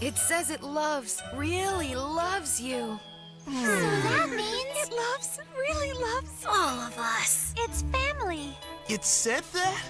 It says it loves, really loves you. So hmm. that means It loves, really loves all of us. It's family. It said that?